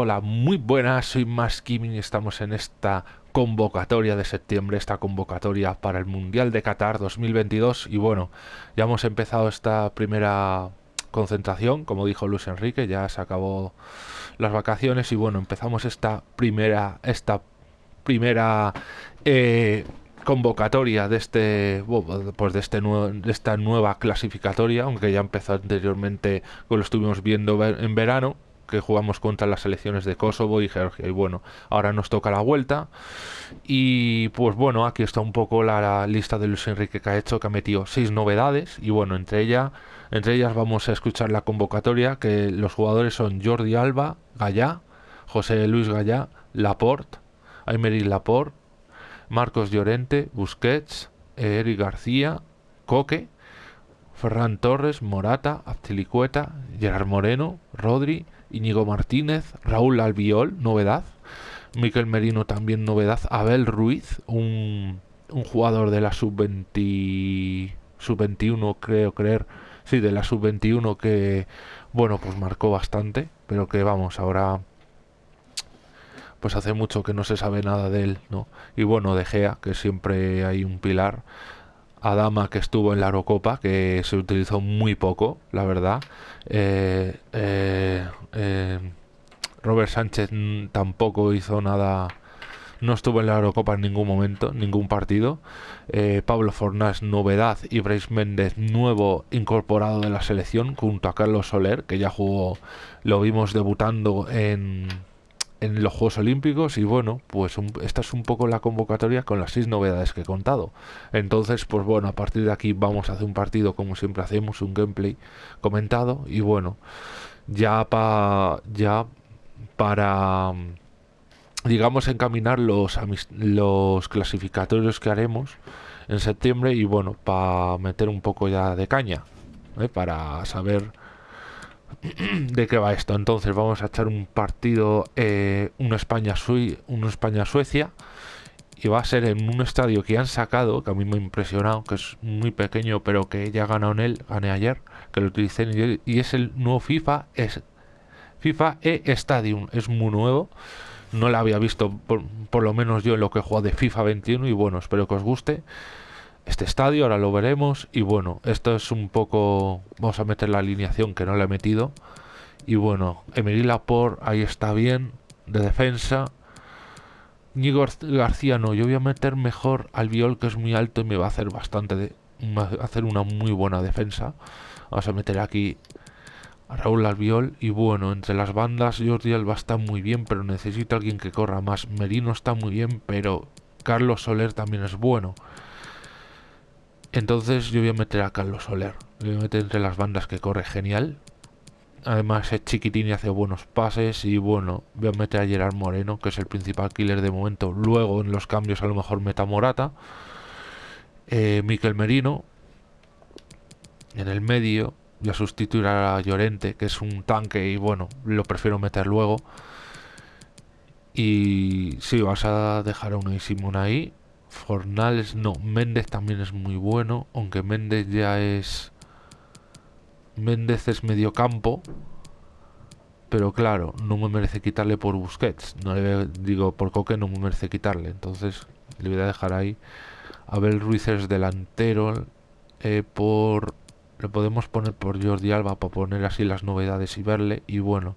Hola, muy buenas, soy Maskimin y estamos en esta convocatoria de septiembre, esta convocatoria para el Mundial de Qatar 2022 y bueno, ya hemos empezado esta primera concentración, como dijo Luis Enrique, ya se acabó las vacaciones y bueno, empezamos esta primera, esta primera eh, convocatoria de este pues de este nuevo, de esta nueva clasificatoria aunque ya empezó anteriormente lo estuvimos viendo en verano que jugamos contra las selecciones de Kosovo y Georgia y bueno ahora nos toca la vuelta. Y pues bueno aquí está un poco la, lista de Luis Enrique que ha hecho que ha metido seis novedades y bueno entre ella entre ellas vamos a escuchar la convocatoria que los jugadores son Jordi Alba Gallá José Luis Gallá Laporte Aymery Laporte Marcos Llorente, Busquets, Eric García, Coque, Ferran Torres, Morata, Aptilicueta, Gerard Moreno, Rodri, Íñigo Martínez, Raúl Albiol, novedad, Miquel Merino también novedad, Abel Ruiz, un, un jugador de la sub-20 sub-21 creo creer, sí, de la sub-21 que bueno, pues marcó bastante, pero que vamos, ahora pues hace mucho que no se sabe nada de él, ¿no? Y bueno, De Gea, que siempre hay un pilar. Adama, que estuvo en la Eurocopa, que se utilizó muy poco, la verdad. Eh, eh, eh, Robert Sánchez tampoco hizo nada, no estuvo en la Eurocopa en ningún momento, ningún partido. Pablo Fornás, novedad, y Bryce Méndez, nuevo incorporado de la selección, junto a Carlos Soler, que ya jugó, lo vimos debutando en en los Juegos Olímpicos y bueno, pues esta es un poco la convocatoria con las seis novedades que he contado. Entonces, pues bueno, a partir de aquí vamos a hacer un partido como siempre hacemos, un gameplay comentado y bueno, ya para ya para digamos encaminar los los clasificatorios que haremos en septiembre y bueno, para meter un poco ya de caña, ¿eh? para saber de qué va esto. Entonces vamos a echar un partido, eh, una España una España Suecia y va a ser en un estadio que han sacado, que a mí me ha impresionado, que es muy pequeño, pero que ya ganado en él, gané ayer, que lo utilicé y es el nuevo FIFA, es FIFA E Stadium, es muy nuevo. No lo había visto, por, por lo menos yo en lo que he jugado de FIFA 21 y bueno, espero que os guste este estadio, ahora lo veremos. Y bueno, esto es un poco... Vamos a meter la alineación que no le he metido. Y bueno, Emery Laporte, ahí está bien, de defensa. Ñigo García no, yo voy a meter mejor al Viol que es muy alto y me va a hacer bastante de, hacer una muy buena defensa. Vamos a meter aquí a Raúl Albiol y bueno, entre las bandas Jordi Alba está muy bien, pero necesito alguien que corra más. Merino está muy bien, pero Carlos Soler también es bueno. Entonces yo voy a meter a Carlos Soler. voy a meter entre las bandas que corre genial. Además es chiquitín y hace buenos pases. Y bueno, voy a meter a Gerard Moreno, que es el principal killer de momento. Luego en los cambios a lo mejor meta Morata. Eh, Miquel Merino. En el medio voy a sustituir a Llorente, que es un tanque y bueno, lo prefiero meter luego. Y sí, vas a dejar a un Simón ahí. Fornales no, Méndez también es muy bueno, aunque Méndez ya es... Méndez es medio campo, pero claro, no me merece quitarle por Busquets, no le digo por Coque no me merece quitarle, entonces le voy a dejar ahí. Abel Ruiz es delantero, eh, por... Le podemos poner por Jordi Alba para poner así las novedades y verle, y bueno...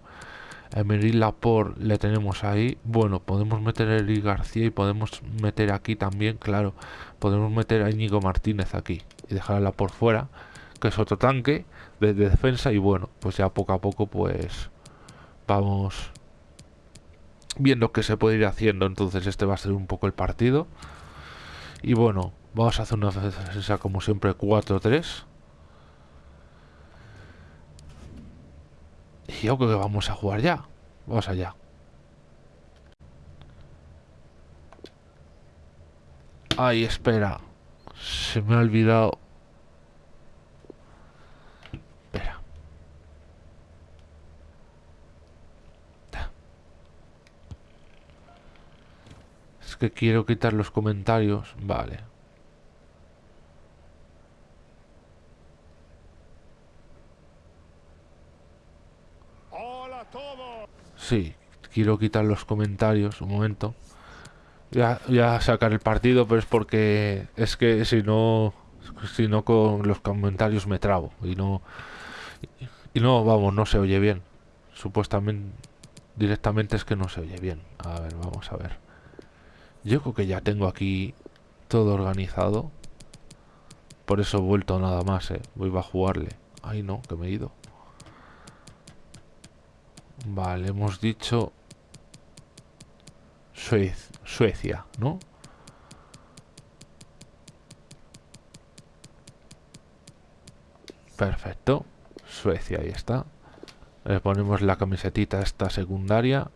Emery Laporte le tenemos ahí. Bueno, podemos meter a Eric García y podemos meter aquí también, claro, podemos meter a Íñigo Martínez aquí y dejarla por fuera, que es otro tanque de, defensa y bueno, pues ya poco a poco pues vamos viendo qué se puede ir haciendo. Entonces este va a ser un poco el partido. Y bueno, vamos a hacer una defensa como siempre 4-3. Y yo creo que vamos a jugar ya. Vamos allá. Ay, espera. Se me ha olvidado. Espera. Es que quiero quitar los comentarios. Vale. Sí, quiero quitar los comentarios un momento. Ya, ya sacar el partido, pero es porque es que si no, si no con los comentarios me trabo y no, y no, vamos, no se oye bien. Supuestamente, directamente es que no se oye bien. A ver, vamos a ver. Yo creo que ya tengo aquí todo organizado. Por eso he vuelto nada más, eh. Voy a jugarle. Ay, no, que me he ido. Vale, hemos dicho Suecia, ¿no? Perfecto. Suecia, ahí está. Le ponemos la camisetita esta secundaria.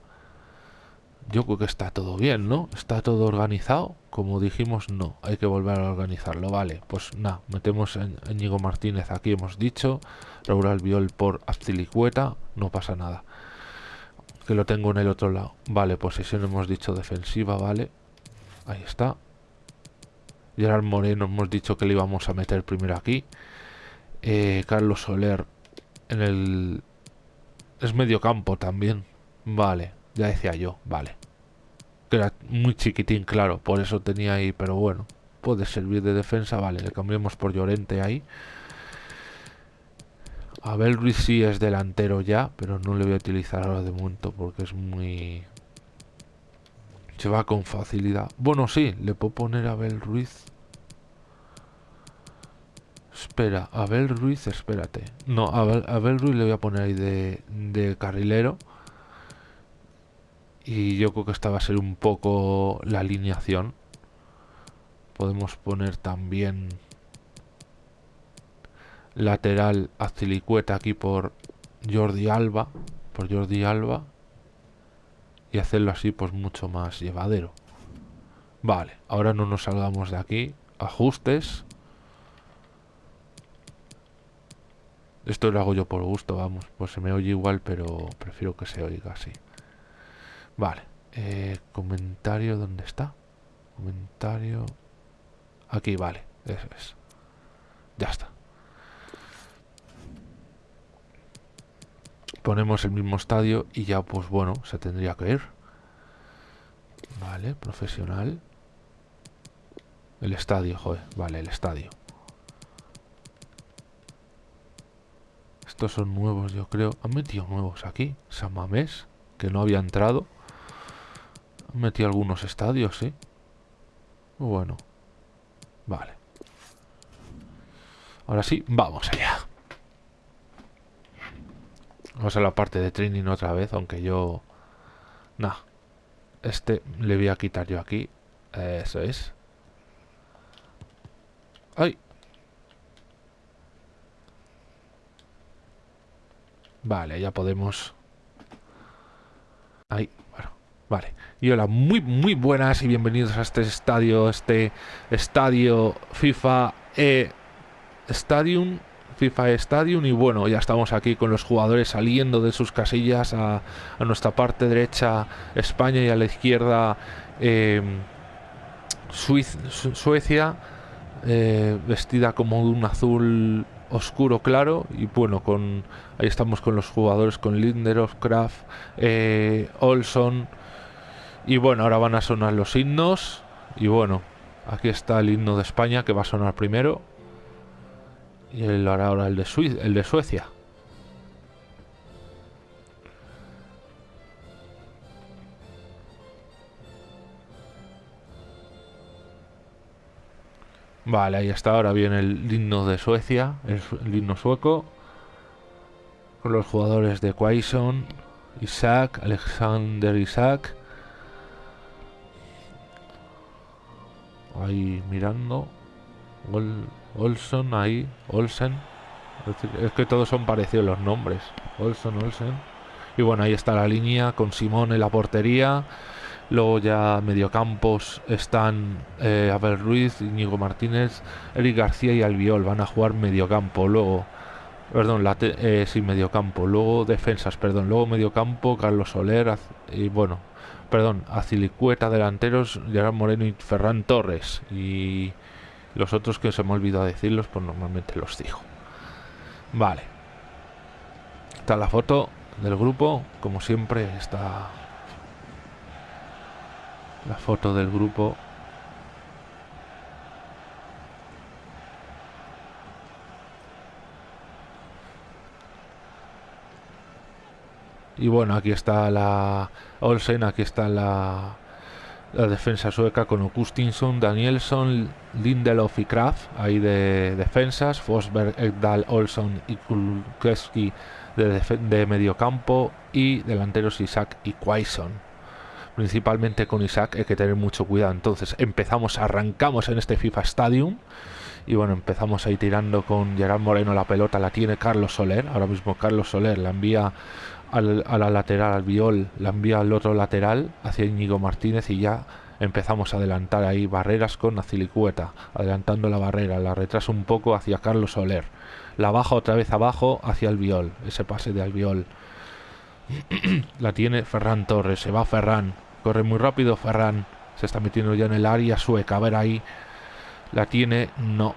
Yo creo que está todo bien, ¿no? Está todo organizado. Como dijimos, no. Hay que volver a organizarlo. Vale, pues nada. Metemos a Ñigo Martínez aquí, hemos dicho. Raúl Albiol por Aztilicueta. No pasa nada. Que lo tengo en el otro lado. Vale, posición hemos dicho defensiva, vale. Ahí está. Gerard Moreno hemos dicho que le íbamos a meter primero aquí. Eh, Carlos Soler en el... Es medio campo también. Vale, ya decía yo, vale. Que era muy chiquitín, claro, por eso tenía ahí, pero bueno. Puede servir de defensa, vale, le cambiamos por Llorente ahí. Abel Ruiz sí es delantero ya, pero no le voy a utilizar ahora de momento porque es muy... Se va con facilidad. Bueno, sí, le puedo poner a Abel Ruiz Espera, Abel Ruiz, espérate. No, a Abel, Ruiz le voy a poner ahí de, carrilero. Y yo creo que esta va a ser un poco la alineación. Podemos poner también lateral Aztilicueta aquí por Jordi Alba. Por Jordi Alba. Y hacerlo así pues mucho más llevadero. Vale, ahora no nos salgamos de aquí. Ajustes. Esto lo hago yo por gusto, vamos. Pues se me oye igual, pero prefiero que se oiga así. Vale. Eh, comentario, ¿dónde está? Comentario... Aquí, vale. Eso es. Ya está. Ponemos el mismo estadio y ya, pues bueno, se tendría que ir. Vale, profesional. El estadio, joder. Vale, el estadio. Estos son nuevos, yo creo. Han metido nuevos aquí. San Mamés, que no había entrado. Han metido algunos estadios, sí. Bueno. Vale. Ahora sí, vamos allá. Vamos a la parte de training otra vez, aunque yo... Nah. Este le voy a quitar yo aquí. Eso es. ¡Ay! Vale, ya podemos... Ahí, bueno, vale. Y hola, muy, muy buenas y bienvenidos a este estadio, este estadio FIFA e Stadium, FIFA Stadium. Y bueno, ya estamos aquí con los jugadores saliendo de sus casillas a, nuestra parte derecha España y a la izquierda eh, Suecia, eh, vestida como de un azul oscuro claro y bueno con ahí estamos con los jugadores con Lindelof, Kraft, eh, Olson y bueno ahora van a sonar los himnos y bueno aquí está el himno de España que va a sonar primero y el, ahora el de, el de Suecia Vale, ahí está. Ahora viene el himno de Suecia, el, himno sueco. Con los jugadores de Quaison, Isaac, Alexander Isaac. Ahí mirando. Olson, ahí. Olsen. Es que todos son parecidos los nombres. Olson, Olsen. Y bueno, ahí está la línea con Simón en la portería. Luego ya mediocampos están eh, Abel Ruiz, Íñigo Martínez, Eric García y Albiol. Van a jugar mediocampo. Luego, perdón, la eh, sí, mediocampo. Luego defensas, perdón. Luego mediocampo, Carlos Soler y bueno, perdón, Azilicueta, delanteros, Gerard Moreno y Ferran Torres. Y los otros que se me ha olvidado decirlos, pues normalmente los digo. Vale. Está la foto del grupo, como siempre, está la foto del grupo. Y bueno, aquí está la Olsen, aquí está la, la defensa sueca con Augustinson, Danielson, Lindelof y Kraft, ahí de defensas, Fosberg, Ekdal, Olson y Kulkeski de, de mediocampo y delanteros Isaac y Quaison. Principalmente con Isaac hay que tener mucho cuidado. Entonces empezamos, arrancamos en este FIFA Stadium y bueno, empezamos ahí tirando con Gerard Moreno la pelota, la tiene Carlos Soler, ahora mismo Carlos Soler la envía al, a la lateral, al viol, la envía al otro lateral hacia Íñigo Martínez y ya empezamos a adelantar ahí barreras con Azilicueta, adelantando la barrera, la retraso un poco hacia Carlos Soler, la baja otra vez abajo hacia el viol, ese pase de Albiol. la tiene Ferran Torres, se va Ferran, corre muy rápido Ferran, se está metiendo ya en el área sueca, a ver ahí, la tiene, no,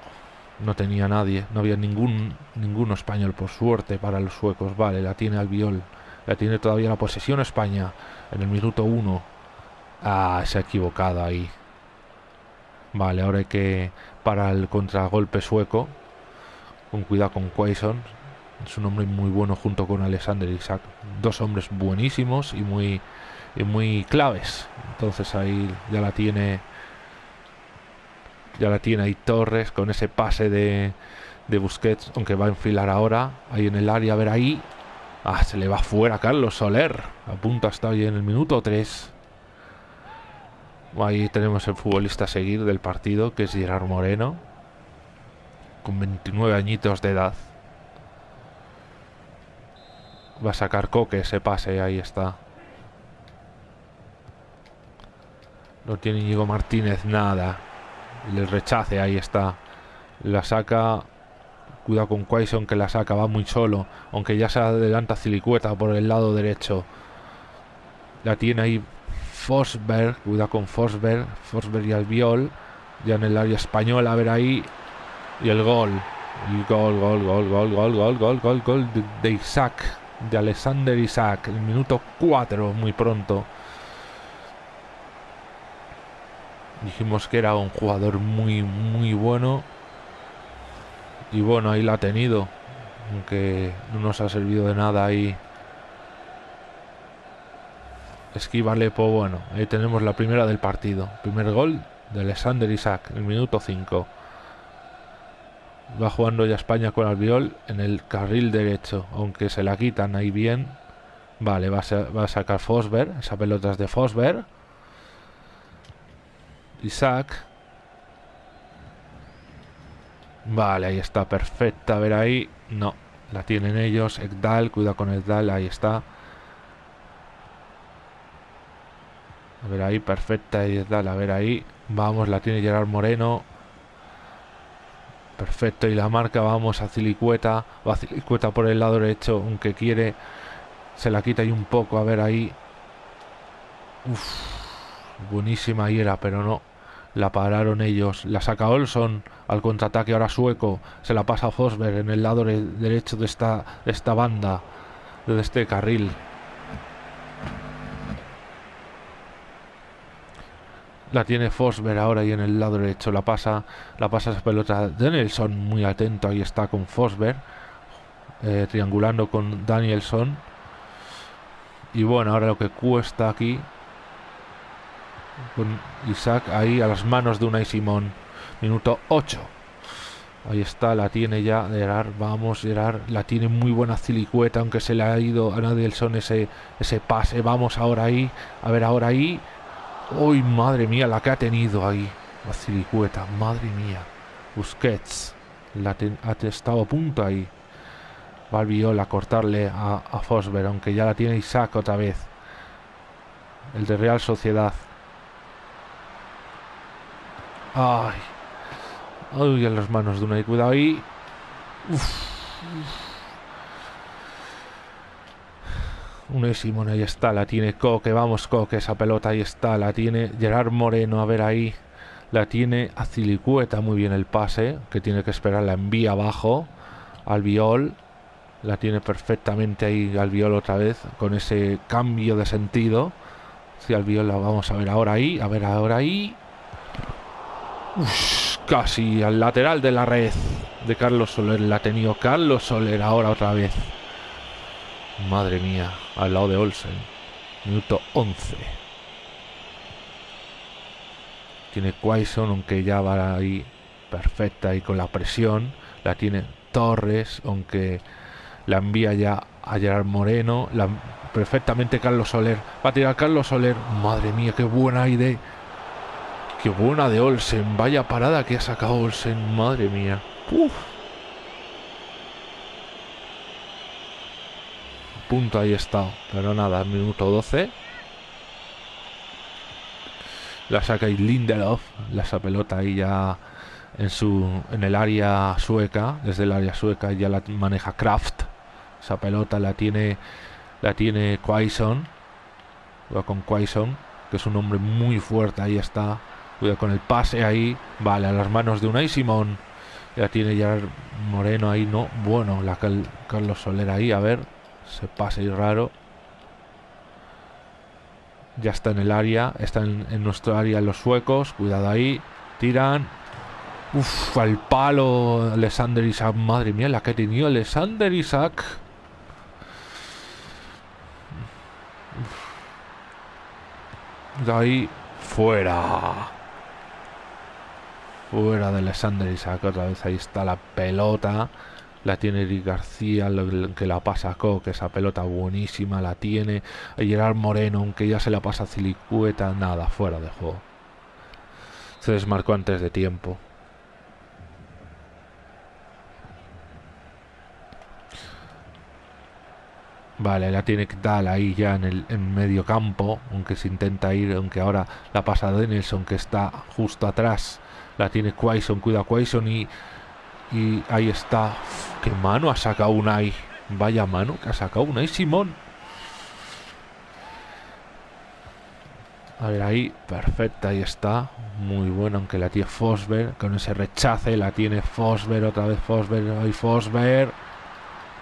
no tenía nadie, no había ningún ninguno español por suerte para los suecos, vale, la tiene Albiol la tiene todavía la posesión España en el minuto 1. Ah, se ha equivocado ahí. Vale, ahora hay que para el contragolpe sueco. Con cuidado con Quaison. Es un hombre muy bueno junto con Alexander Isaac. Dos hombres buenísimos y muy, y muy claves. Entonces ahí ya la tiene. Ya la tiene ahí Torres con ese pase de, de Busquets. Aunque va a enfilar ahora. Ahí en el área, a ver ahí. Ah, se le va fuera Carlos Soler. A punto hasta hoy en el minuto 3. Ahí tenemos el futbolista a seguir del partido, que es Gerard Moreno. Con 29 añitos de edad. Va a sacar Coque ese pase, ahí está. No tiene Íñigo Martínez nada. Le rechace, ahí está. La saca Cuidado con Quaison que la saca, va muy solo. Aunque ya se adelanta Cilicueta por el lado derecho. La tiene ahí Forsberg. Cuidado con Forsberg. Forsberg y Albiol. Ya en el área española. A ver ahí. Y el gol. Y gol, gol, gol, gol, gol, gol, gol, gol, gol de, Isaac. De Alexander Isaac. El minuto 4, muy pronto. Dijimos que era un jugador muy, muy bueno y bueno, ahí la ha tenido. Aunque no nos ha servido de nada ahí. Esquivale, pues bueno, ahí tenemos la primera del partido. Primer gol de Alexander Isaac, el minuto 5. Va jugando ya España con Albiol en el carril derecho, aunque se la quitan ahí bien. Vale, va a, va a sacar Fosberg, esa pelota es de Fosberg. Isaac Vale, ahí está, perfecta. A ver ahí. No, la tienen ellos. Ekdal, cuida con Ekdal, ahí está. A ver ahí, perfecta Ekdal, a ver ahí. Vamos, la tiene Gerard Moreno. Perfecto, y la marca, vamos a Cilicueta. Va Cilicueta por el lado derecho, aunque quiere. Se la quita ahí un poco, a ver ahí. Buenísima ahí era, pero no. La pararon ellos. La saca Olson al contraataque ahora sueco. Se la pasa a Fosberg en el lado derecho de esta, esta banda. De este carril. La tiene Fosberg ahora y en el lado derecho la pasa, la pasa esa pelota. Danielson muy atento, ahí está con Fosberg. Eh, triangulando con Danielson. Y bueno, ahora lo que cuesta aquí con Isaac ahí a las manos de Unai Simón. Minuto 8. Ahí está, la tiene ya Gerard. Vamos, Gerard. La tiene muy buena Cilicueta, aunque se le ha ido a Nadelson ese, ese pase. Vamos ahora ahí. A ver, ahora ahí. Uy, madre mía, la que ha tenido ahí. La Cilicueta, madre mía. Busquets. La ha estado a punto ahí. Va a cortarle a, a Fosber, aunque ya la tiene Isaac otra vez. El de Real Sociedad. Ay. Ay, en las manos de una. Cuidado ahí. Uf. Un Simón, ahí está, la tiene Coque, vamos Coque, esa pelota ahí está, la tiene Gerard Moreno, a ver ahí, la tiene Azilicueta, muy bien el pase, que tiene que esperar, la envía abajo, al viol, la tiene perfectamente ahí al viol otra vez, con ese cambio de sentido, Si al la vamos a ver ahora ahí, a ver ahora ahí. Casi al lateral de la red de Carlos Soler. La ha tenido Carlos Soler ahora otra vez. Madre mía, al lado de Olsen. Minuto 11. Tiene Quaison, aunque ya va ahí perfecta y con la presión. La tiene Torres, aunque la envía ya a Gerard Moreno. La, perfectamente Carlos Soler. Va a tirar Carlos Soler. Madre mía, qué buena idea. Qué buena de Olsen. Vaya parada que ha sacado Olsen. Madre mía. Uf. Punto ahí está. Pero nada, minuto 12. La saca Lindelof. La esa pelota ahí ya en su en el área sueca. Desde el área sueca ya la maneja Kraft. Esa pelota la tiene la tiene Quaison. Va con Quaison, que es un hombre muy fuerte. Ahí está. Cuida con el pase ahí. Vale, a las manos de Unai Simón. Ya tiene ya Moreno ahí, no. Bueno, la Carlos Soler ahí, a ver. Se pasa y raro. Ya está en el área. Está en, nuestro área los suecos. Cuidado ahí. Tiran. Uf, al palo Alexander Isaac. Madre mía, la que ha tenido Alexander Isaac. De ahí. Fuera. Fuera de Alexander Isaac. Otra vez ahí está la pelota. La tiene Eric García, que la pasa a que esa pelota buenísima la tiene. Gerard Moreno, aunque ya se la pasa a Cilicueta, nada, fuera de juego. Se desmarcó antes de tiempo. Vale, la tiene que dar ahí ya en el en medio campo, aunque se intenta ir, aunque ahora la pasa Denilson que está justo atrás. La tiene Quaison, cuida Quaison y y ahí está. ¿Qué mano ha sacado Unai? Vaya mano que ha sacado Unai Simón. A ver, ahí, perfecta, ahí está. Muy bueno, aunque la tiene Fosber. Con ese rechace la tiene Fosber, otra vez Fosber. Ahí Fosber.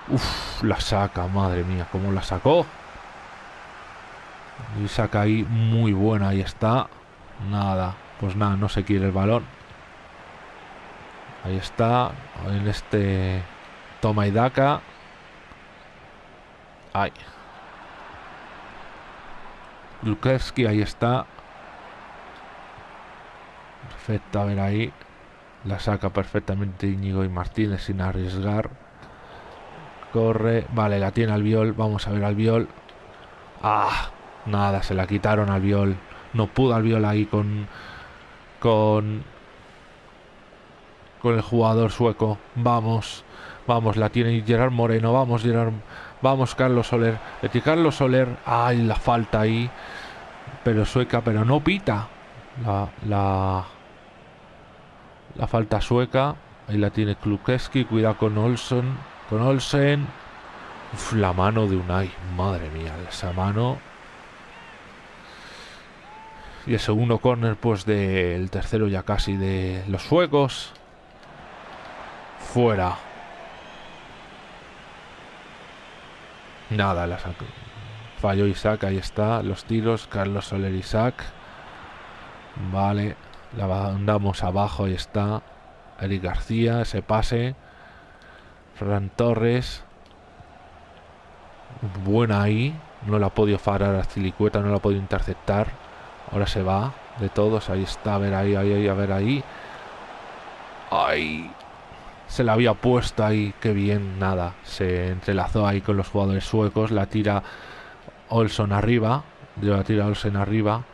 Uf, la saca, madre mía, cómo la sacó. Y saca ahí, muy buena, ahí está. Nada, pues nada, no se quiere el balón. Ahí está. En este toma y daca. Ay. Lukowski, ahí está. Perfecto, a ver ahí. La saca perfectamente Íñigo y Martínez sin arriesgar. Corre. Vale, la tiene al viol. Vamos a ver al viol. Ah, nada, se la quitaron al viol. No pudo al viol ahí con. Con con el jugador sueco. Vamos, vamos, la tiene Gerard Moreno. Vamos, Gerard. Vamos, Carlos Soler. De Carlos Soler. Ay, la falta ahí. Pero sueca, pero no pita. La, la, la falta sueca. Ahí la tiene Klukeski. Cuidado con Olsen. Con Olsen. la mano de Unai. Madre mía, esa mano. Y el segundo corner, pues del tercero ya casi de los suecos. Fuera. Nada, la sacó. Falló Isaac, ahí está. Los tiros, Carlos Soler Isaac. Vale. La andamos abajo, ahí está. Eric García, ese pase. Fran Torres. Buena ahí. No la ha podido parar a Cilicueta, no la ha podido interceptar. Ahora se va de todos. Ahí está, a ver ahí, ahí, ahí a ver ahí. Ay, se la había puesto ahí, qué bien, nada, se entrelazó ahí con los jugadores suecos, la tira Olson arriba, la tira Olsen arriba,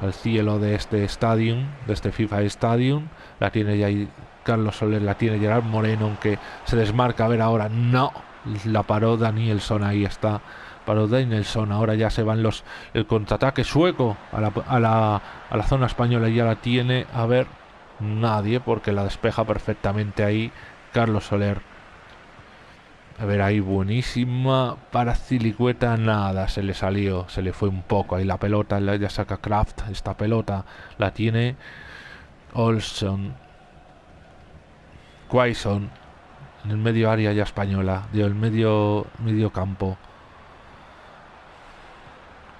al cielo de este estadio, de este FIFA Stadium, la tiene ya ahí Carlos Soler, la tiene Gerard Moreno, aunque se desmarca, a ver ahora, no, la paró Danielson, ahí está, paró Danielson, ahora ya se van los, el contraataque sueco a la, a la, a la zona española, ya la tiene, a ver, nadie, porque la despeja perfectamente ahí Carlos Soler. A ver, ahí buenísima para Cilicueta, nada, se le salió, se le fue un poco. Ahí la pelota, ya saca Kraft, esta pelota la tiene Olson. Quaison, en el medio área ya española, dio el medio, medio campo.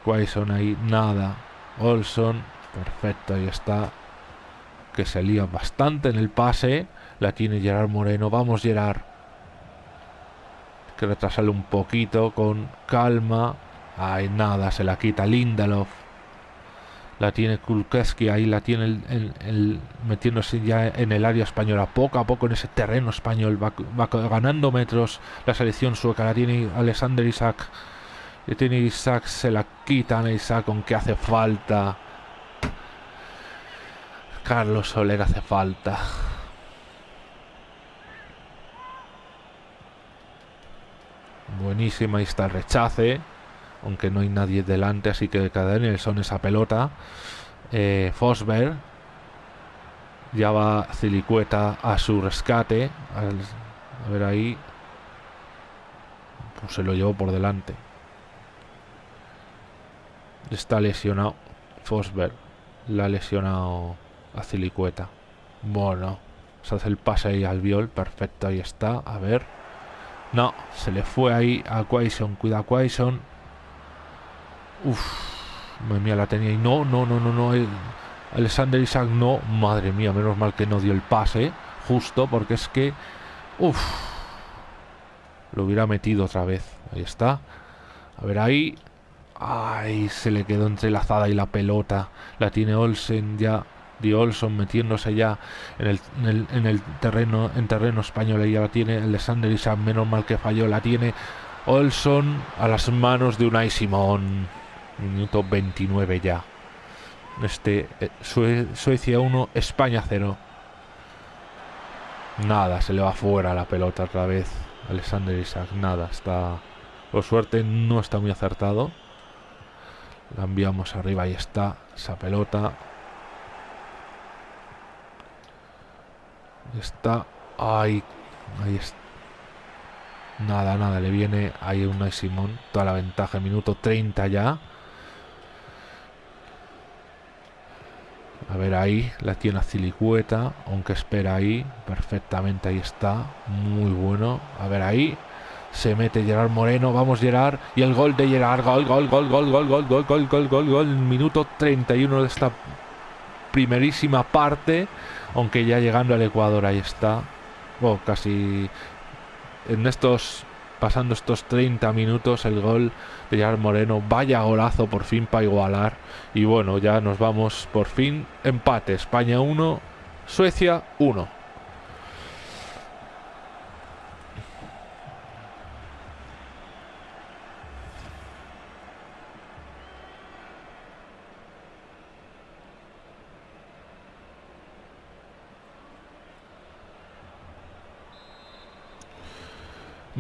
Quaison ahí, nada. Olson, perfecto, ahí está. Que se lía bastante en el pase. La tiene Gerard Moreno. Vamos, Gerard. Que retrasarle un poquito con calma. Ay, nada, se la quita Lindelof. La tiene Kulkeski, ahí la tiene metiéndose ya en el área española. Poco a poco en ese terreno español va, ganando metros la selección sueca. La tiene Alexander Isaac y tiene Isaac, se la quitan Isaac con que hace falta. Carlos Soler hace falta. Buenísima, ahí está el rechace. Aunque no hay nadie delante, así que cada son esa pelota. Eh, Fosberg. Ya va Cilicueta a su rescate. a ver ahí. Pues se lo llevó por delante. Está lesionado. Fosberg. La ha lesionado a Cilicueta. Bueno. Se hace el pase ahí al viol. Perfecto, ahí está. A ver. No, se le fue ahí a Quaison. Cuida Quaison. Uf. Madre mía, la tenía y no, no, no, no, no. Alexander Isaac no. Madre mía, menos mal que no dio el pase. Justo, porque es que. Uf. Lo hubiera metido otra vez. Ahí está. A ver ahí. Ay, se le quedó entrelazada y la pelota. La tiene Olsen ya. Di Olson metiéndose ya en el, en el, terreno en terreno español. Y ya la tiene Alexander Isaac. Menos mal que falló. La tiene Olson a las manos de Unai Simón. Minuto 29 ya. Este eh, Suecia 1, España 0. Nada, se le va fuera la pelota otra vez. Alexander Isaac, nada, está. Por suerte no está muy acertado. La enviamos arriba, ahí está esa pelota. Está. Ahí. Ahí está. Nada, nada, le viene ahí una Simón. Toda la ventaja, minuto 30 ya. A ver ahí, la tiene a Cilicueta, aunque espera ahí, perfectamente ahí está, muy bueno. A ver ahí, se mete Gerard Moreno, vamos Gerard, y el gol de Gerard, gol, gol, gol, gol, gol, gol, gol, gol, gol, gol, gol, minuto 31 de esta primerísima parte, aunque ya llegando al Ecuador ahí está, oh, casi en estos, pasando estos 30 minutos, el gol de Gerard Moreno, vaya golazo por fin para igualar, y bueno, ya nos vamos. Por fin, empate, España 1, Suecia 1.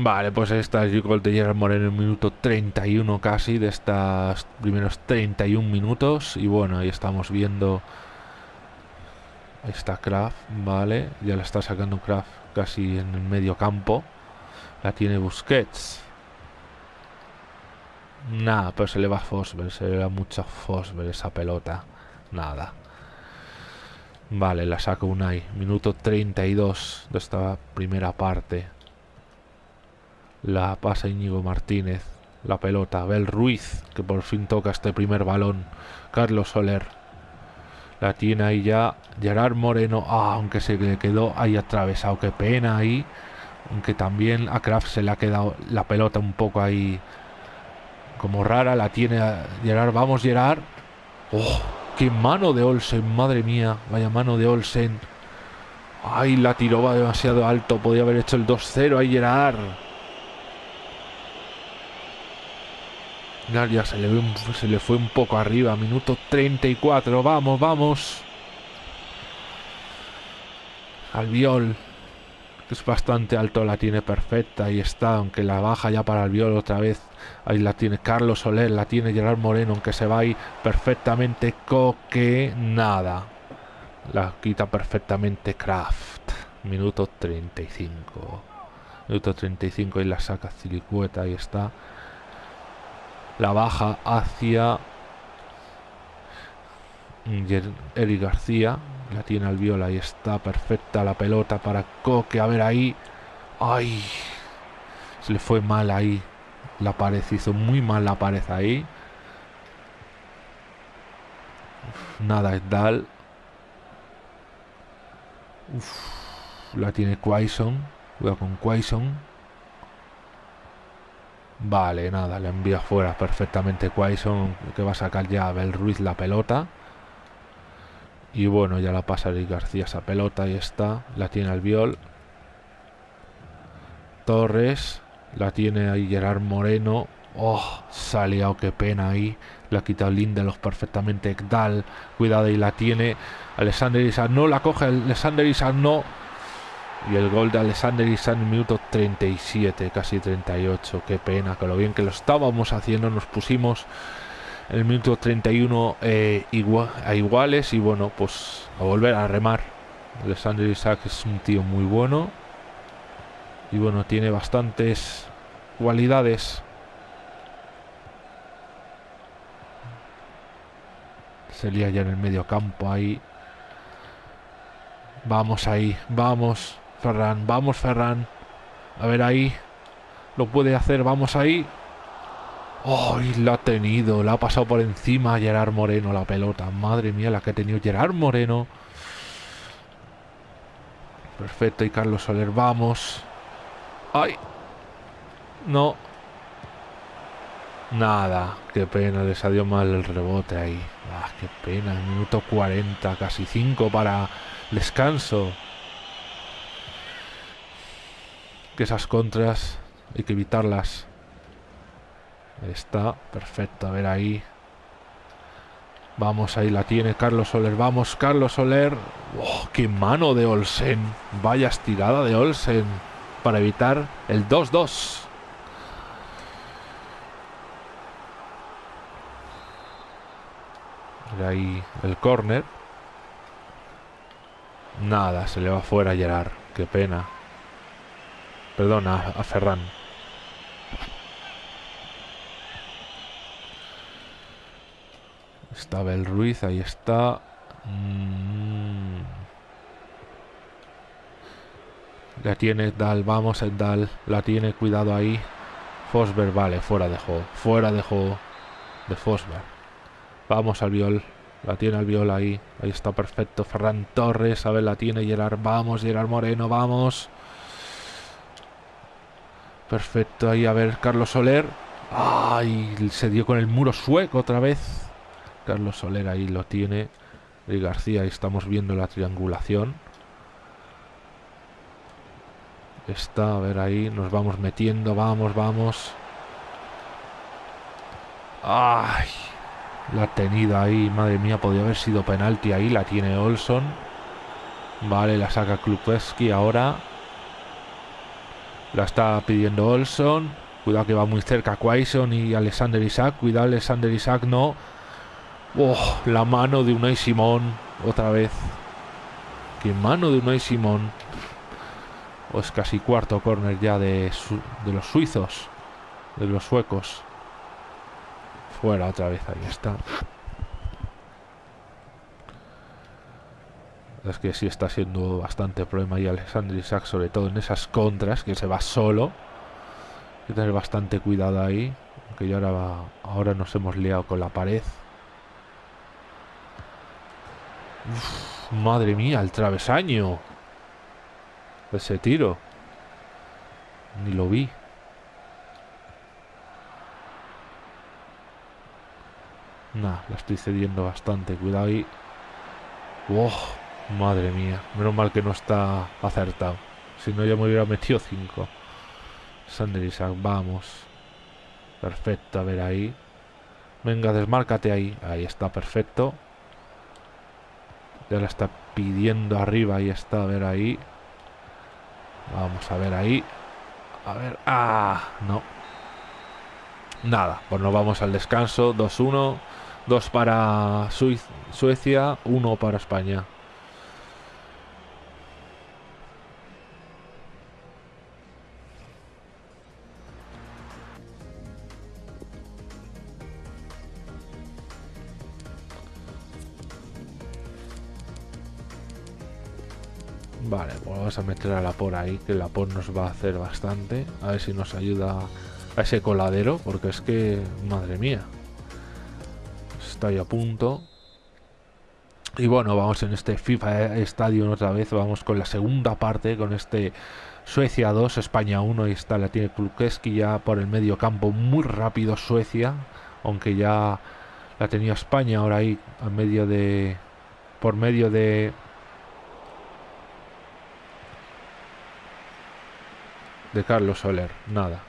Vale, pues esta es gol de Gerard Moreno en el minuto 31 casi de estos primeros 31 minutos. Y bueno, ahí estamos viendo. Está Kraft, vale. Ya la está sacando Kraft casi en el medio campo. La tiene Busquets. Nada, pero se le va Fosber. Se le va mucho a Fosber esa pelota. Nada. Vale, la saca Unai. Minuto 32 de esta primera parte. La pasa Íñigo Martínez. La pelota. Bel Ruiz, que por fin toca este primer balón. Carlos Soler. La tiene ahí ya Gerard Moreno. Ah, aunque se le quedó ahí atravesado. Qué pena ahí. Aunque también a Kraft se le ha quedado la pelota un poco ahí como rara. La tiene Gerard. Vamos, Gerard. Oh, qué mano de Olsen. Madre mía. Vaya mano de Olsen. Ay, la tiró va demasiado alto. Podía haber hecho el 2-0 ahí Gerard. Ya se le, se le fue un poco arriba. Minuto 34. Vamos, vamos. Albiol. Es bastante alto. La tiene perfecta. Ahí está. Aunque la baja ya para Albiol otra vez. Ahí la tiene Carlos Soler. La tiene Gerard Moreno. Aunque se va ahí perfectamente. Coque. Nada. La quita perfectamente Kraft. Minuto 35. Minuto 35 y la saca Cilicueta. Ahí está la baja hacia Eric García. La tiene al viola y está perfecta la pelota para Coque. A ver ahí. ¡Ay! Se le fue mal ahí. La pared hizo muy mal la pared ahí. nada, Dal. la tiene Quaison. Cuidado con Quaison. Vale, nada, le envía fuera perfectamente Quaison, que va a sacar ya a Bel Ruiz la pelota. Y bueno, ya la pasa Eric García esa pelota, ahí está. La tiene Albiol. Torres. La tiene ahí Gerard Moreno. Oh, salió, qué pena ahí. La ha quitado Lindelof perfectamente. Dal, cuidado y la tiene. Alexander Isaac no la coge. Alexander Isaac no. Y el gol de Alexander Isaac en minuto 37, casi 38. Qué pena, que lo bien que lo estábamos haciendo. Nos pusimos en el minuto 31 eh, a iguales. Y bueno, pues a volver a remar. Alexander Isaac es un tío muy bueno. Y bueno, tiene bastantes cualidades Se lía ya en el medio campo ahí. Vamos ahí, vamos, Ferran, vamos, Ferran. A ver ahí. Lo puede hacer, vamos ahí. ¡Ay! la ha tenido, la ha pasado por encima Gerard Moreno la pelota. Madre mía, la que ha tenido Gerard Moreno. Perfecto, y Carlos Soler, vamos. ¡Ay! No. Nada, qué pena, les ha dio mal el rebote ahí. Ah, qué pena, minuto 40, casi 5 para descanso. Que esas contras hay que evitarlas. Está, perfecto, a ver ahí. Vamos, ahí la tiene Carlos Soler. Vamos, Carlos Soler. Oh, ¡Qué mano de Olsen! Vaya estirada de Olsen para evitar el 2-2. ahí el córner. Nada, se le va fuera a Gerard. Qué pena. Perdona, a Ferran. Está Bel Ruiz, ahí está. Mm. La tiene Dal, vamos el Dal. La tiene, cuidado ahí. Fosberg, vale, fuera de juego. Fuera de juego de Fosberg. Vamos al viol. La tiene el viol ahí. Ahí está perfecto. Ferran Torres. A ver, la tiene Gerard. Vamos, Gerard Moreno. Vamos. Perfecto. Ahí, a ver, Carlos Soler. Ay, se dio con el muro sueco otra vez. Carlos Soler ahí lo tiene. Y García, ahí estamos viendo la triangulación. Está, a ver ahí, nos vamos metiendo, vamos, vamos. Ay, la tenida ahí, madre mía, podría haber sido penalti ahí. La tiene Olson. Vale, la saca Klubowski ahora. La está pidiendo Olson. Cuidado que va muy cerca Quaison y Alexander Isaac. Cuidado, Alexander Isaac no. Oh, la mano de Unai Simón. Otra vez. Qué mano de Unai Simón. O es casi cuarto corner ya de, de los suizos. De los suecos. Fuera otra vez, ahí está. Es que sí está siendo bastante problema y Alexander Isaac, sobre todo en esas contras, que se va solo. Hay que tener bastante cuidado ahí. Aunque ya ahora, ahora nos hemos liado con la pared. madre mía, el travesaño. Ese tiro. Ni lo vi. Nah, la estoy cediendo bastante. Cuidado ahí. ¡Oh! Madre mía. Menos mal que no está acertado. Si no, ya me hubiera metido 5. Sander Isaac, vamos. Perfecto, a ver ahí. Venga, desmárcate ahí. Ahí está, perfecto. Ya la está pidiendo arriba. Ahí está, a ver ahí. Vamos a ver ahí. A ver. ¡Ah! No. Nada, pues nos vamos al descanso. 2-1. Dos para Suecia, uno para España. A meter a la por ahí, que la por nos va a hacer bastante. A ver si nos ayuda a ese coladero, porque es que, madre mía, está ahí a punto. Y bueno, vamos en este FIFA Stadium otra vez, vamos con la segunda parte, con este Suecia 2, España 1, y está la tiene Klukeski ya por el medio campo, muy rápido Suecia, aunque ya la tenía España ahora ahí a medio de por medio de de Carlos Soler, nada.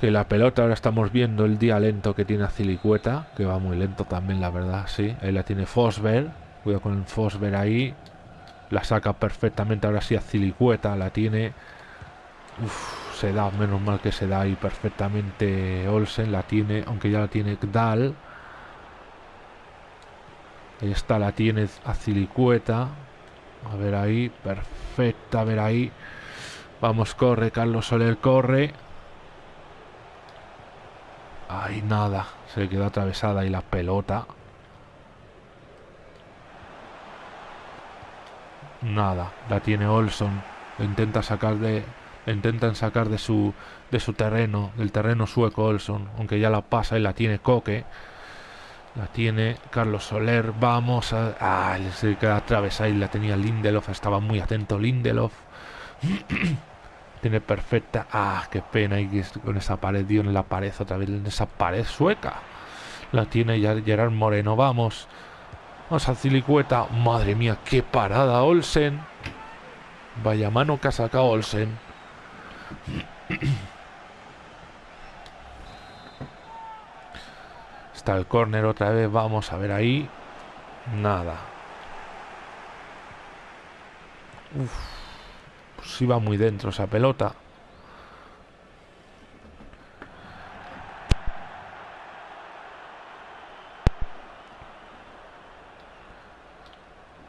Que la pelota ahora estamos viendo el día lento que tiene Cilicueta, que va muy lento también, la verdad, sí. Ahí la tiene Fosber, cuidado con el Fosber ahí. La saca perfectamente ahora sí a Cilicueta, la tiene. Se da, menos mal que se da ahí perfectamente Olsen, la tiene, aunque ya la tiene Dal. Ahí está, la tiene a Cilicueta. A ver ahí, perfecta, a ver ahí. Vamos, corre, Carlos Soler, corre. Ay, nada. Se le quedó atravesada ahí la pelota. Nada. La tiene Olson. Intenta sacar de. intentan sacar de su. de su terreno. Del terreno sueco Olson. Aunque ya la pasa y la tiene Coque. La tiene Carlos Soler. Vamos a. Ah, se queda atravesada y la tenía Lindelof. Estaba muy atento Lindelof. Tiene perfecta. Ah, qué pena. Y con esa pared, dio en la pared otra vez, en esa pared sueca. La tiene ya Gerard Moreno. Vamos. Vamos a Cilicueta. Madre mía, qué parada, Olsen. Vaya mano que ha sacado Olsen. Está el córner otra vez. Vamos a ver ahí. Nada. Uf si va muy dentro esa pelota.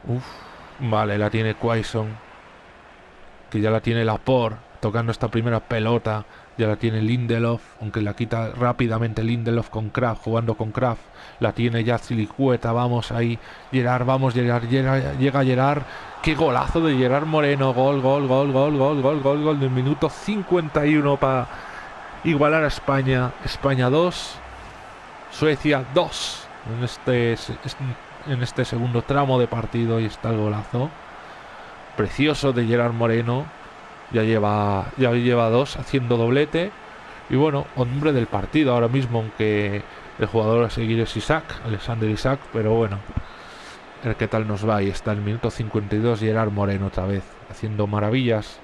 Uf, vale, la tiene Quaison. Que ya la tiene Lapor. Tocando esta primera pelota. Ya la tiene Lindelof. Aunque la quita rápidamente Lindelof con Kraft. Jugando con Kraft. La tiene ya Silicueta. Vamos ahí. Gerard, vamos, Gerard. llega Gerard. Qué golazo de Gerard Moreno. Gol, gol, gol, gol, gol, gol, gol, gol del minuto 51 para igualar a España. España 2, Suecia 2. En este, en este segundo tramo de partido y está el golazo. Precioso de Gerard Moreno. Ya lleva, ya lleva dos haciendo doblete. Y bueno, hombre del partido ahora mismo, aunque el jugador a seguir es Isaac, Alexander Isaac, pero bueno, a ver qué tal nos va. Y está el minuto 52 Gerard Moreno otra vez, haciendo maravillas.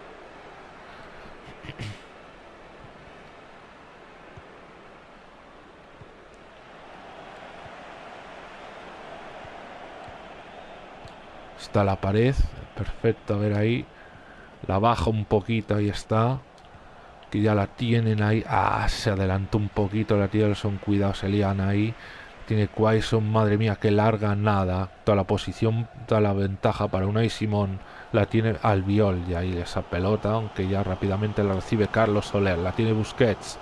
Está la pared, perfecto, a ver ahí. La baja un poquito, ahí está. Que ya la tienen ahí. Ah, se adelantó un poquito la tía son cuidado, se lían ahí. Tiene Quaison, madre mía, que larga nada. Toda la posición, toda la ventaja para Unai Simón la tiene Albiol y ahí esa pelota, aunque ya rápidamente la recibe Carlos Soler. La tiene Busquets.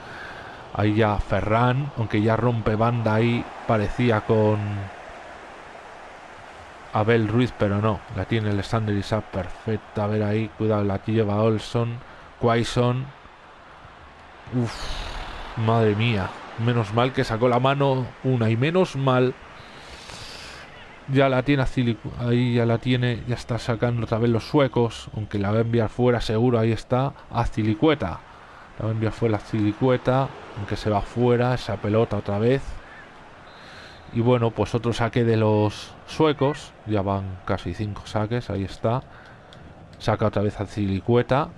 Ahí ya Ferran, aunque ya rompe banda ahí, parecía con Abel Ruiz, pero no. La tiene Alexander Isaac perfecta. A ver ahí, cuidado, la lleva Olson. Quaison. Uf, madre mía. Menos mal que sacó la mano una y menos mal. Ya la tiene ahí ya la tiene, ya está sacando otra vez los suecos, aunque la va a enviar fuera seguro, ahí está, a Cilicueta. La va a enviar fuera a Cilicueta, aunque se va fuera esa pelota otra vez. Y bueno, pues otro saque de los suecos, ya van casi cinco saques, ahí está. Saca otra vez a Cilicueta,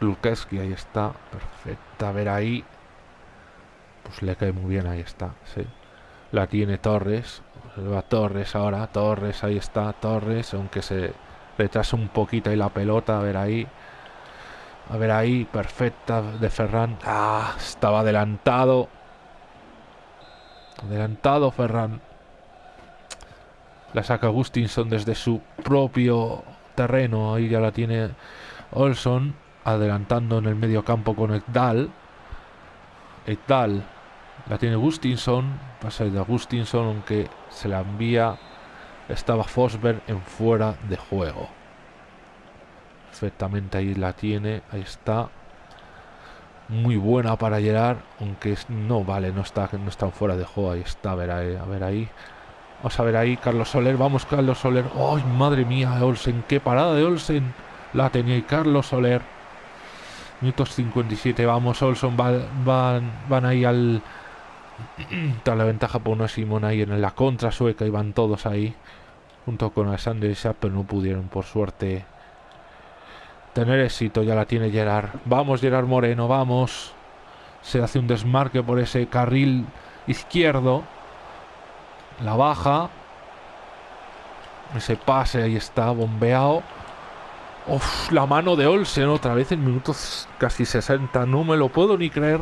Lukeski, ahí está, perfecta. A ver ahí. Pues le cae muy bien, ahí está, sí. La tiene Torres. Va Torres ahora, Torres, ahí está, Torres, aunque se retrasa un poquito ahí la pelota, a ver ahí. A ver ahí, perfecta de Ferran. Ah, estaba adelantado. Adelantado Ferran. La saca Gustinson desde su propio terreno. Ahí ya la tiene Olson adelantando en el medio campo con Ekdal. Ekdal la tiene Gustinson, pasa de Gustinson, aunque se la envía, estaba Fosberg en fuera de juego. Perfectamente ahí la tiene, ahí está. Muy buena para Gerard, aunque no vale, no está, no está fuera de juego. Ahí está, a ver a ver ahí. Vamos a ver ahí, Carlos Soler. Vamos, Carlos Soler. ¡Ay, madre mía, Olsen! ¡Qué parada de Olsen! La tenía y Carlos Soler. Minutos 57, vamos, Olsen. van, van ahí al. Está la ventaja por una Simón ahí en la contra sueca y van todos ahí. Junto con Alexander y pero no pudieron, por suerte, tener éxito. Ya la tiene Gerard. Vamos, Gerard Moreno, vamos. Se hace un desmarque por ese carril izquierdo. La baja. Ese pase ahí está, bombeado. Uf, la mano de Olsen otra vez en minutos casi 60. No me lo puedo ni creer.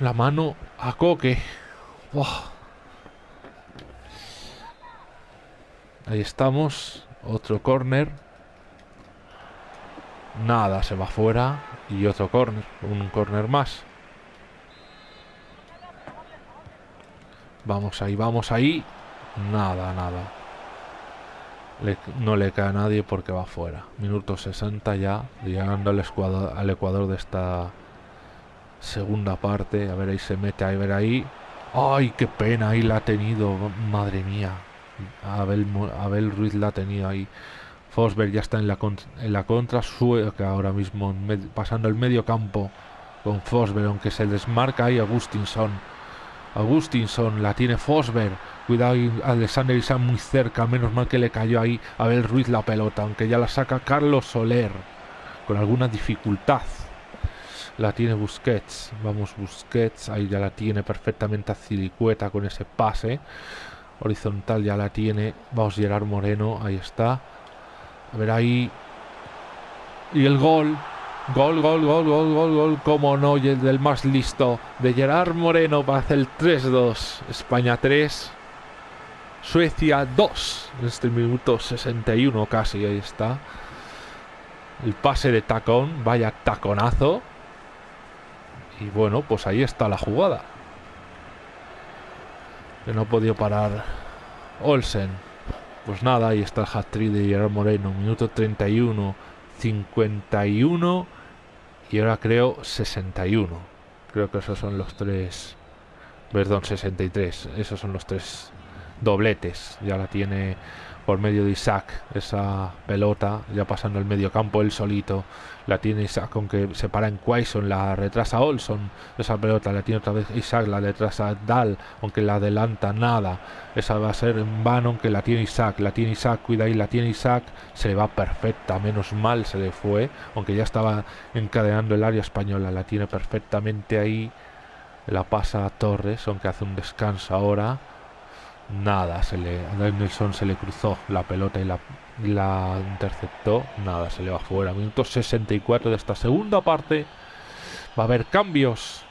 La mano a Coque. Ahí estamos. Otro corner. Nada, se va fuera. Y otro corner. Un corner más. Vamos ahí, vamos ahí. Nada, nada. no le cae a nadie porque va fuera. Minuto 60 ya, llegando al Ecuador, al Ecuador de esta segunda parte. A ver, ahí se mete, a ver ahí. ¡Ay, qué pena! Ahí la ha tenido. Madre mía. Abel, Abel Ruiz la ha tenido ahí. Fosberg ya está en la, en la contra. Sueca ahora mismo pasando el medio campo con Fosberg, aunque se desmarca ahí Agustinson Agustinson, la tiene Fosberg. Cuidado, Alexander Isaac muy cerca. Menos mal que le cayó ahí a ver Ruiz la pelota. Aunque ya la saca Carlos Soler. Con alguna dificultad. La tiene Busquets. Vamos, Busquets. Ahí ya la tiene perfectamente a Cilicueta con ese pase. Horizontal ya la tiene. Vamos, Gerard Moreno. Ahí está. A ver ahí. Y el gol. Gol, gol, gol, gol, gol, gol. Como no, y el del más listo de Gerard Moreno para hacer el 3-2. España 3. Suecia 2. En este minuto 61 casi, ahí está. El pase de tacón, vaya taconazo. Y bueno, pues ahí está la jugada. Que no ha podido parar Olsen. Pues nada, ahí está el hat-trick de Gerard Moreno. Minuto 31, 51 y ahora creo 61. Creo que esos son los tres. Perdón, 63. Esos son los tres dobletes. Ya la tiene por medio de Isaac esa pelota, ya pasando el medio campo él solito. La tiene Isaac, aunque se para en Quaison, la retrasa Olson. Esa pelota la tiene otra vez Isaac, la retrasa Dal, aunque la adelanta nada. Esa va a ser en vano, aunque la tiene Isaac. La tiene Isaac, cuida ahí, la tiene Isaac. Se le va perfecta, menos mal se le fue, aunque ya estaba encadenando el área española. La tiene perfectamente ahí. La pasa a Torres, aunque hace un descanso ahora Nada, se le, a Nelson se le cruzó la pelota y la, interceptó. Nada, se le va fuera. Minuto 64 de esta segunda parte. Va a haber cambios.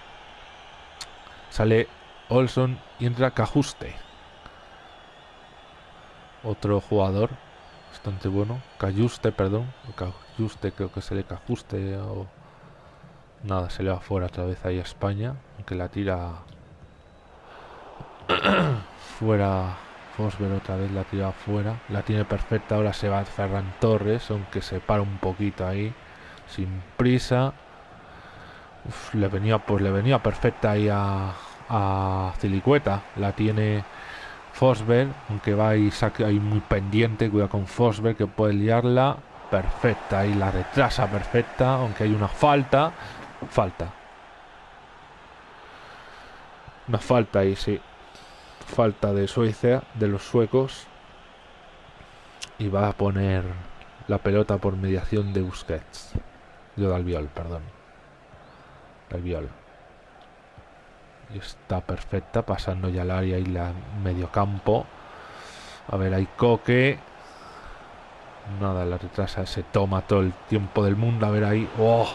Sale Olson y entra Cajuste. Otro jugador bastante bueno. Cayuste, perdón. Cayuste, creo que se le Cajuste o... Nada, se le va fuera otra vez ahí a España. Aunque la tira fuera Fosber otra vez la tira fuera la tiene perfecta ahora se va Ferran Torres aunque se para un poquito ahí sin prisa. Le venía pues le venía perfecta ahí a, a Cilicueta la tiene Fosberg aunque va ahí saque ahí muy pendiente cuida con Fosberg que puede liarla perfecta ahí la retrasa perfecta aunque hay una falta falta. Una falta ahí sí falta de Suecia, de los suecos, y va a poner la pelota por mediación de Busquets. Yo de Albiol, perdón. Albiol. Y está perfecta, pasando ya al área y la medio campo. A ver, hay Coque. Nada, la retrasa se toma todo el tiempo del mundo. A ver ahí. ¡Oh!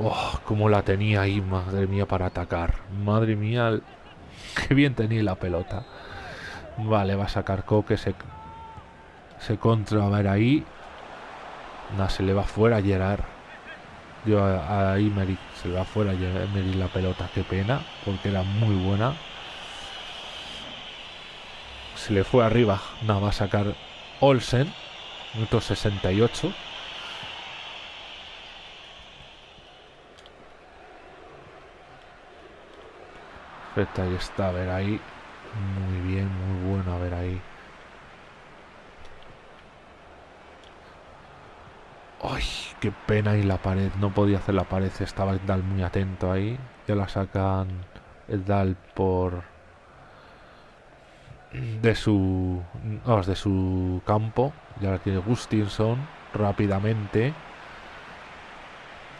¡Oh! Cómo la tenía ahí, madre mía, para atacar. Madre mía, Qué bien tenía la pelota. Vale, va a sacar Coque. Se, se contra. A ver ahí. No, se le va fuera a Gerard. Yo a, a Se le va fuera a Emery la pelota. Qué pena. Porque era muy buena. Se le fue arriba. No, va a sacar Olsen. Minuto 68. Perfecto, ahí está, a ver ahí. Muy bien, muy bueno, a ver ahí. Ay, qué pena y la pared. No podía hacer la pared. Estaba Edal muy atento ahí. Ya la sacan Edal por... De su... de su campo. Ya la tiene Gustinson rápidamente.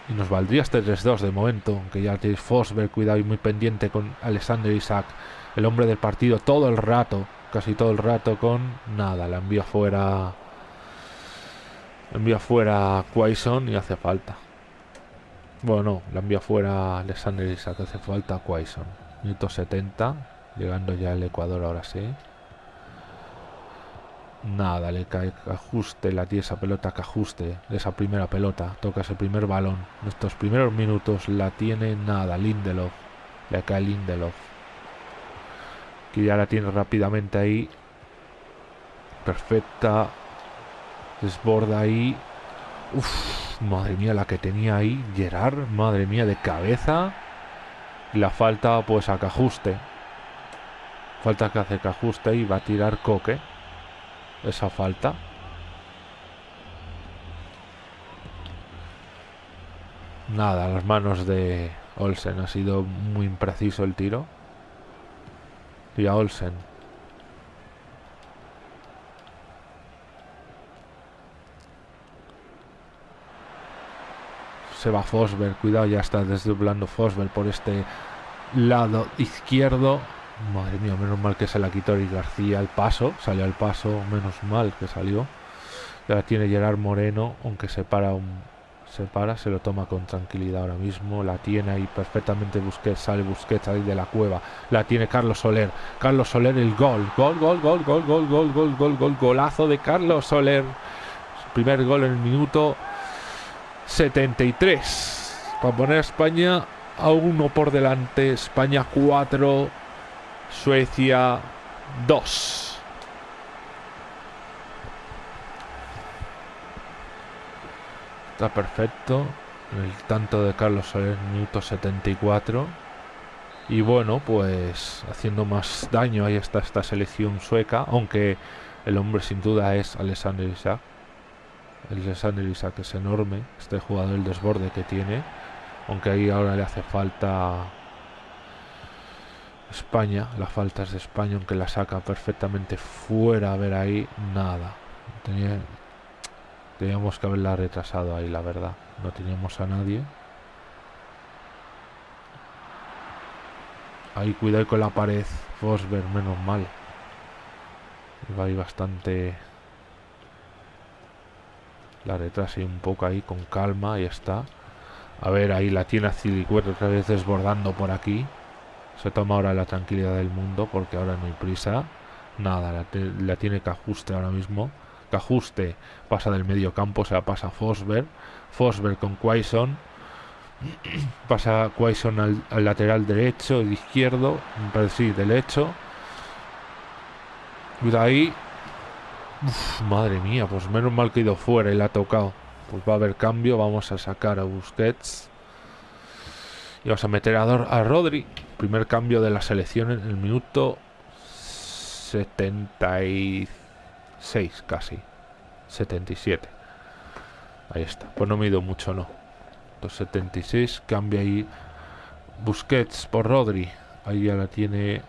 Y nos valdría este 3-2 de momento. Aunque ya tiene Fosberg, cuidado y muy pendiente con Alexander Isaac. El hombre del partido todo el rato. Casi todo el rato con... Nada, la envía fuera envía fuera Quaison y hace falta. Bueno, no, la envía fuera Alexander Isaac, hace falta Quaison. Minuto 70, llegando ya el Ecuador ahora sí. Nada, le cae ajuste, la tiene esa pelota que ajuste esa primera pelota. Toca ese primer balón. En estos primeros minutos la tiene nada, Lindelof. Le cae Lindelof. Que ya la tiene rápidamente ahí. Perfecta. Desborda ahí. Madre mía, la que tenía ahí Gerard, madre mía, de cabeza. La falta, pues a que ajuste. Falta que hace que ajuste y va a tirar Coque. Esa falta. Nada, las manos de Olsen. Ha sido muy impreciso el tiro. Y a Olsen. se va Fosberg, cuidado, ya está desdoblando Fosberg por este lado izquierdo. Madre mía, menos mal que se la quitó y García al paso, salió al paso, menos mal que salió. Ya tiene Gerard Moreno, aunque se para un, se para, se lo toma con tranquilidad ahora mismo, la tiene ahí perfectamente Busquets, sale Busquets ahí de la cueva, la tiene Carlos Soler, Carlos Soler el gol, gol, gol, gol, gol, gol, gol, gol, gol, gol, golazo de Carlos Soler, primer gol en el minuto 73 para poner a España a uno por delante. España 4, Suecia 2. Está perfecto. El tanto de Carlos Soler, minuto 74. Y bueno, pues haciendo más daño ahí está esta selección sueca, aunque el hombre sin duda es Alexander Isaac. El Alexander Isaac es enorme, este jugador, el desborde que tiene. Aunque ahí ahora le hace falta España, la falta es de España, aunque la saca perfectamente fuera. A ver ahí, nada. teníamos que haberla retrasado ahí, la verdad. No teníamos a nadie. Ahí cuidado con la pared. Fosberg, menos mal. Va ahí bastante la retrase un poco ahí con calma, y está. A ver, ahí la tiene Cilicueta otra vez desbordando por aquí. Se toma ahora la tranquilidad del mundo porque ahora no hay prisa. Nada, la, tiene que ajuste ahora mismo. Que ajuste pasa del medio campo, se la pasa Fosberg. Fosberg con Quaison. pasa Quaison al, lateral derecho y izquierdo. Sí, derecho. Cuidado ahí. madre mía, pues menos mal que ha ido fuera y la ha tocado. Pues va a haber cambio, vamos a sacar a Busquets. Y vamos a meter a, a Rodri. Primer cambio de la selección en el minuto 76 casi. 77. Ahí está. Pues no me he ido mucho, no. 76, cambia ahí Busquets por Rodri. Ahí ya la tiene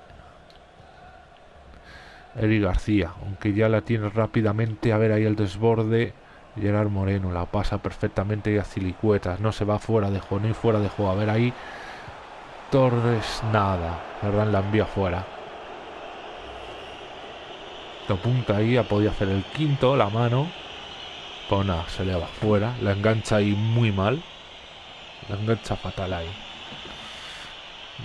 Eri García, aunque ya la tiene rápidamente, a ver ahí el desborde, Gerard Moreno la pasa perfectamente y a Cilicuetas, no se va fuera de juego, ni fuera de juego, a ver ahí Torres nada, verdad la envía fuera. Lo punta ahí, ha podido hacer el quinto, la mano, pues nada, se le va fuera, la engancha ahí muy mal, la engancha fatal ahí.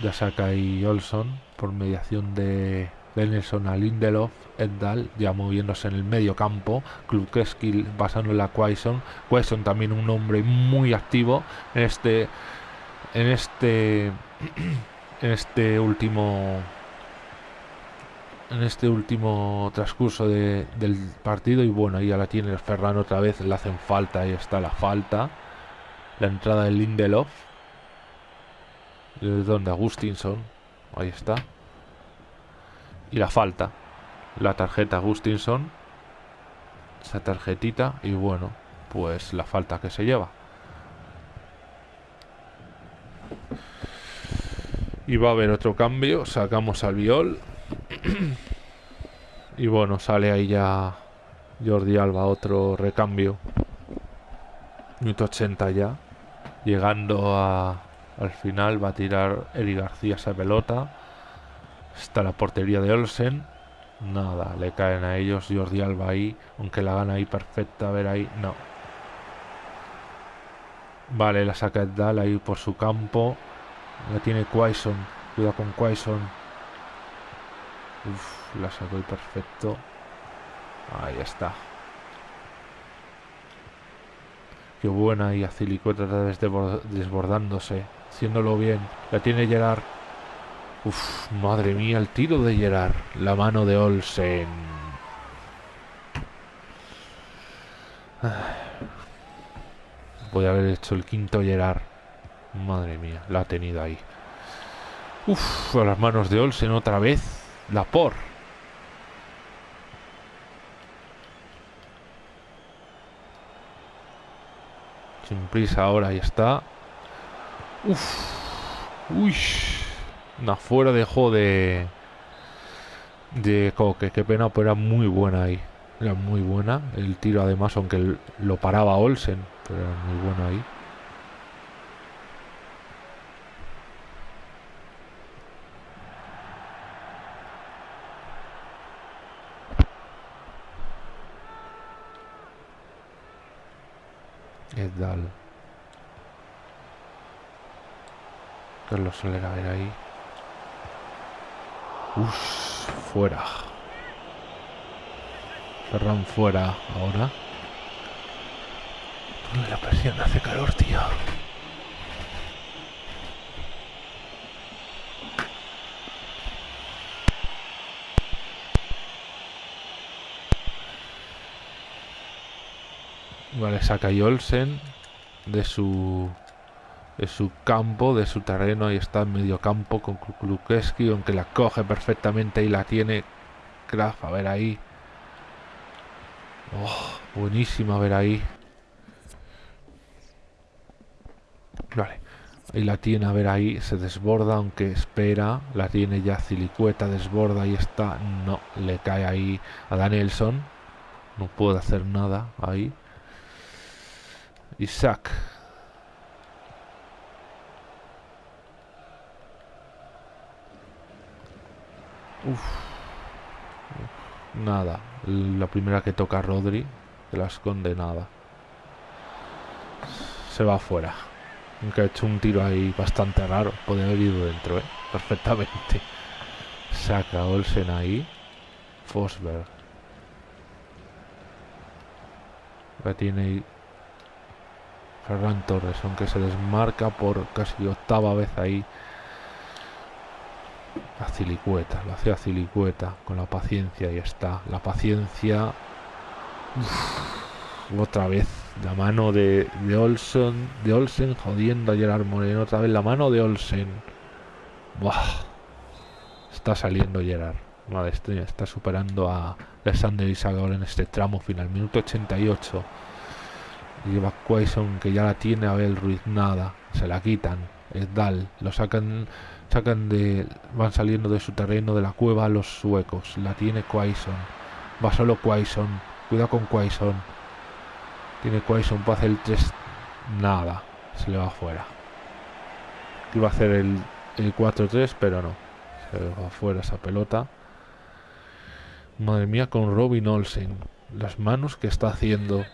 Ya saca ahí Olson por mediación de Benelson a Lindelof, Eddal ya moviéndose en el medio campo, Klukeski pasando en la Quaison, Quaison también un hombre muy activo en este en este en este último en este último transcurso del partido y bueno ahí ya la tiene Ferran otra vez le hacen falta ahí está la falta la entrada de Lindelof de donde Agustinson Ahí está. Y la falta. La tarjeta Gustinson. Esa tarjetita. Y bueno, pues la falta que se lleva. Y va a haber otro cambio. Sacamos al Viol. y bueno, sale ahí ya Jordi Alba, otro recambio. Minuto 80 ya. Llegando al final va a tirar Eri García esa pelota. Está la portería de Olsen. Nada, le caen a ellos. Jordi Alba ahí. Aunque la gana ahí perfecta. A ver ahí. No. Vale, la saca Dal ahí por su campo. La tiene Quaison. Cuidado con Quaison. Uf, la sacó y perfecto. Ahí está. Qué buena y otra vez desbordándose. Haciéndolo bien. La tiene Gerard. Uf, madre mía, el tiro de Gerard. La mano de Olsen. Voy a haber hecho el quinto Gerard. Madre mía, la ha tenido ahí. Uf, a las manos de Olsen otra vez. La por. Sin prisa ahora, ahí está. Uf. Uy. Una fuera dejó de... De Coque. Qué pena, pero era muy buena ahí. Era muy buena. El tiro además, aunque lo paraba Olsen. Pero era muy bueno ahí. Edal. Carlos Soler a ver ahí. Uff, fuera. Ferran fuera ahora. La presión hace calor, tío. Vale, saca Olsen de su de su campo, de su terreno. Ahí está en medio campo con Klukeski, aunque la coge perfectamente y la tiene Graf. A ver ahí. Oh, buenísima, a ver ahí. Vale. Ahí la tiene, a ver ahí. Se desborda, aunque espera. La tiene ya Cilicueta, desborda. Ahí está. No, le cae ahí a Danielson. No puede hacer nada ahí. Isaac. Uf. Nada. La primera que toca Rodri. La esconde nada. Se va afuera. Aunque ha hecho un tiro ahí bastante raro. Podría haber ido dentro, ¿eh? Perfectamente. Saca Olsen ahí. Fosberg. La tiene Ferran Torres, aunque se desmarca por casi octava vez ahí. A Cilicueta, lo hacía Cilicueta con la paciencia y está. La paciencia. otra vez la mano de, de Olsen, de Olsen jodiendo a Gerard Moreno. Otra vez la mano de Olsen. Buah. Está saliendo Gerard. Madre, está superando a Alexander Isagor en este tramo final. Minuto 88. Lleva Quaison que ya la tiene Abel Ruiz, nada, se la quitan. Es Dal, lo sacan, sacan de, van saliendo de su terreno de la cueva los suecos. La tiene Quaison, va solo Quaison, cuidado con Quaison. Tiene Quaison para hacer el 3, nada, se le va afuera. Iba a hacer el, el 4-3, pero no, se le va afuera esa pelota. Madre mía, con Robin Olsen, las manos que está haciendo.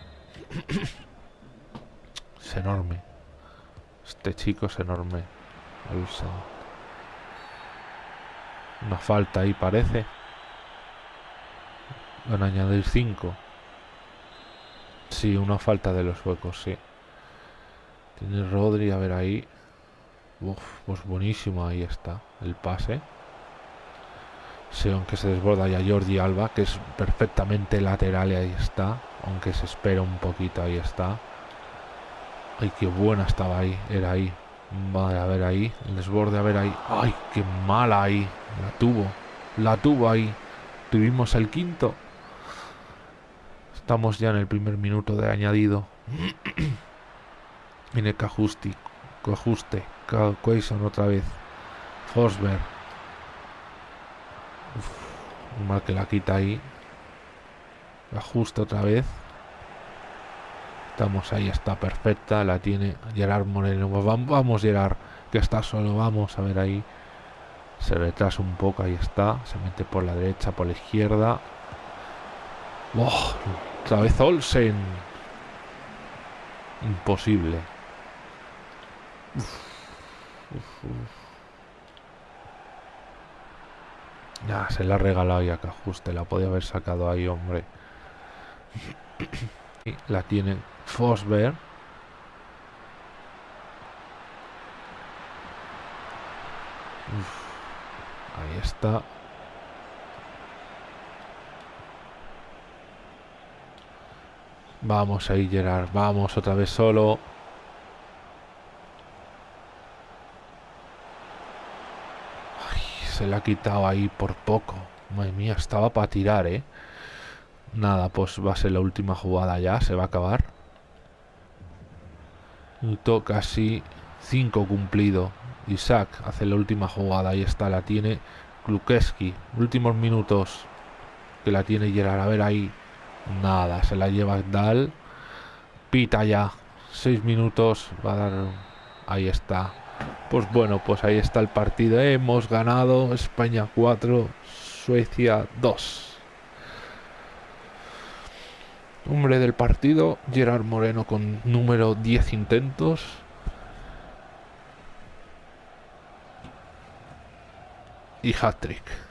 Es enorme. Este chico es enorme. Una falta ahí parece. Van a añadir 5. Sí, una falta de los huecos, sí. Tiene Rodri, a ver ahí. Uf, pues buenísimo, ahí está. El pase. Sí, aunque se desborda ya Jordi Alba, que es perfectamente lateral y ahí está. Aunque se espera un poquito, ahí está. Ay, qué buena estaba ahí, era ahí. Vale, a ver ahí. El desborde, a ver ahí. ¡Ay, qué mala ahí! La tuvo. La tuvo ahí. Tuvimos el quinto. Estamos ya en el primer minuto de añadido. Viene Cajusti. Cajuste. Quaison otra vez. Forsberg. mal que la quita ahí. Ajusta otra vez. Estamos ahí, está perfecta. La tiene Gerard Moreno. Vamos, Gerard, que está solo. Vamos a ver ahí. Se retrasa un poco, ahí está. Se mete por la derecha, por la izquierda. Oh, otra vez Olsen. Imposible. Ya, se la ha regalado ya que ajuste. La podía haber sacado ahí, hombre. y la tiene Fosberg. Ahí está. Vamos ahí, Gerard. Vamos otra vez solo. se le ha quitado ahí por poco. Madre mía, estaba para tirar, ¿eh? Nada, pues va a ser la última jugada ya. Se va a acabar. Minuto casi 5 cumplido. Isaac hace la última jugada. Ahí está, la tiene Klukeski. Últimos minutos que la tiene Gerard. A ver ahí. Nada, se la lleva Dal. Pita ya. Seis minutos. Va a dar. Ahí está. Pues bueno, pues ahí está el partido. Hemos ganado. España 4, Suecia 2. Hombre del partido, Gerard Moreno con número 10 intentos. Y hat-trick.